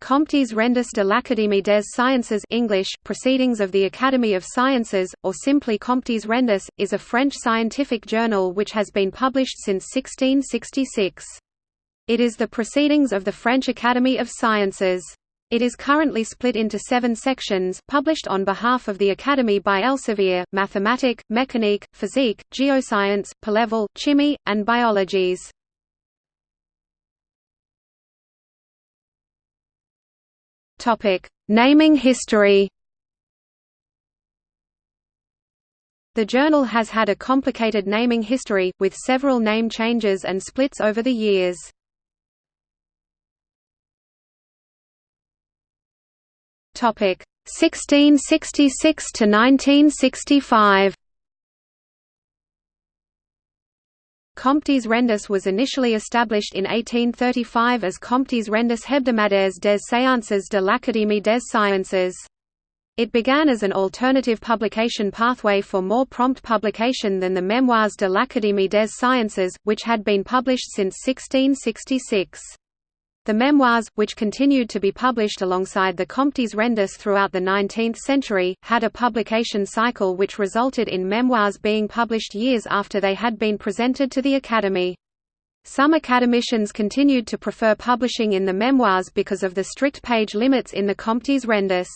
Comptes Rendus de l'Académie des Sciences English, Proceedings of the Academy of Sciences, or simply Comptes Rendus, is a French scientific journal which has been published since 1666. It is the Proceedings of the French Academy of Sciences. It is currently split into seven sections, published on behalf of the Academy by Elsevier, Mathematique, Mécanique, Physique, Geoscience, Palevol, Chimie, and Biologies. Topic: Naming history. The journal has had a complicated naming history, with several name changes and splits over the years. Topic: 1666 to 1965. Comptes Rendus was initially established in 1835 as Comptes Rendus hebdomadaires des séances de l'Académie des sciences. It began as an alternative publication pathway for more prompt publication than the Memoirs de l'Académie des sciences, which had been published since 1666. The memoirs, which continued to be published alongside the Comptes Rendus throughout the 19th century, had a publication cycle which resulted in memoirs being published years after they had been presented to the Academy. Some academicians continued to prefer publishing in the memoirs because of the strict page limits in the Comptes Rendus.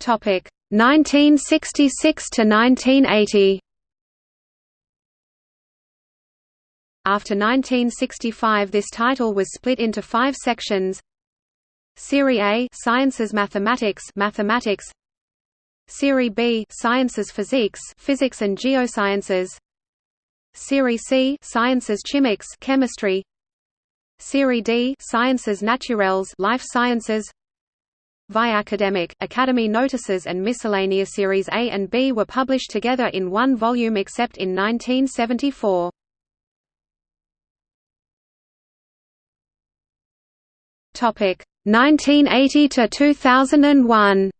Topic 1966 to 1980. After 1965 this title was split into five sections. Serie A Sciences Mathematics Mathematics. Serie B Sciences Physiques Physics and Geosciences. Serie C Sciences Chimiques Chemistry. Serie D Sciences Naturelles Life Sciences. Via academic, Academy notices and miscellaneous Series A and B were published together in one volume except in 1974. Topic 1980 to 2001.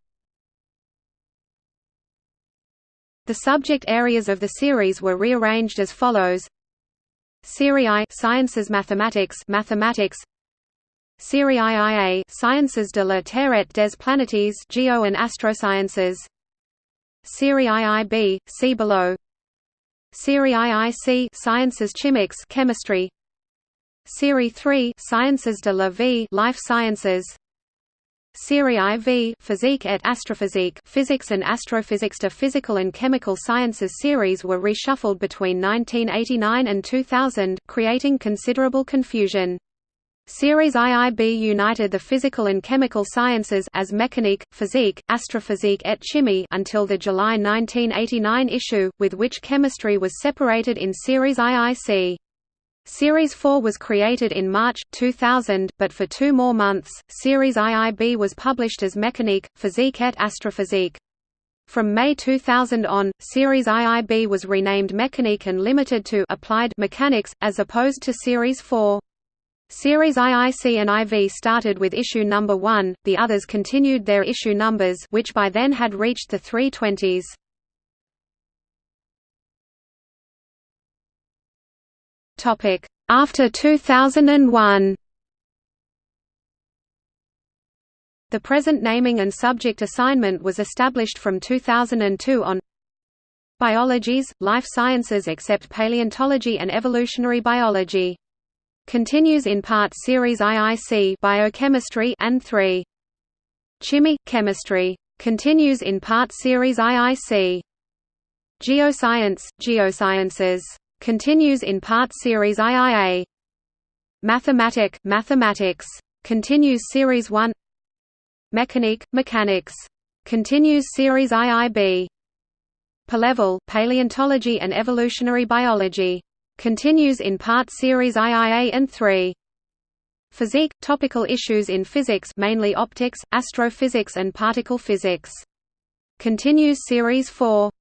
The subject areas of the series were rearranged as follows: Serie I Sciences Mathematics Mathematics Serie IIA Sciences de la Terre des Planetes Geo and Astrosciences. Serie IIB see below. Serie IIC Sciences Chimiques Chemistry Serie 3 Sciences de la Vie Life Sciences Serie IV Physique et Astrophysique Physics and Astrophysics de Physical and Chemical Sciences series were reshuffled between 1989 and 2000, creating considerable confusion. Series IIB united the physical and chemical sciences as Mécanique, Physique, Astrophysique et Chimie until the July 1989 issue, with which chemistry was separated in Series IIC. Series 4 was created in March, 2000, but for two more months, Series IIB was published as Mécanique, Physique et Astrophysique. From May 2000 on, Series IIB was renamed Mécanique and limited to Applied Mechanics, as opposed to Series 4. Series IIC and IV started with issue number 1, the others continued their issue numbers which by then had reached the 320s. After 2001 The present naming and subject assignment was established from 2002 on Biologies, life sciences except paleontology and evolutionary biology. Continues in part Series IIC Biochemistry and 3. Chimie Chemistry. Continues in part Series IIC. Geoscience Geosciences Continues in part Series IIA. Mathematic Mathematics. Continues Series 1 Mécanique Mechanics. Continues Series IIB. Palevol Paleontology and Evolutionary Biology. Continues in part Series IIA and 3. Physique – Topical issues in physics mainly optics, astrophysics and particle physics. Continues Series 4.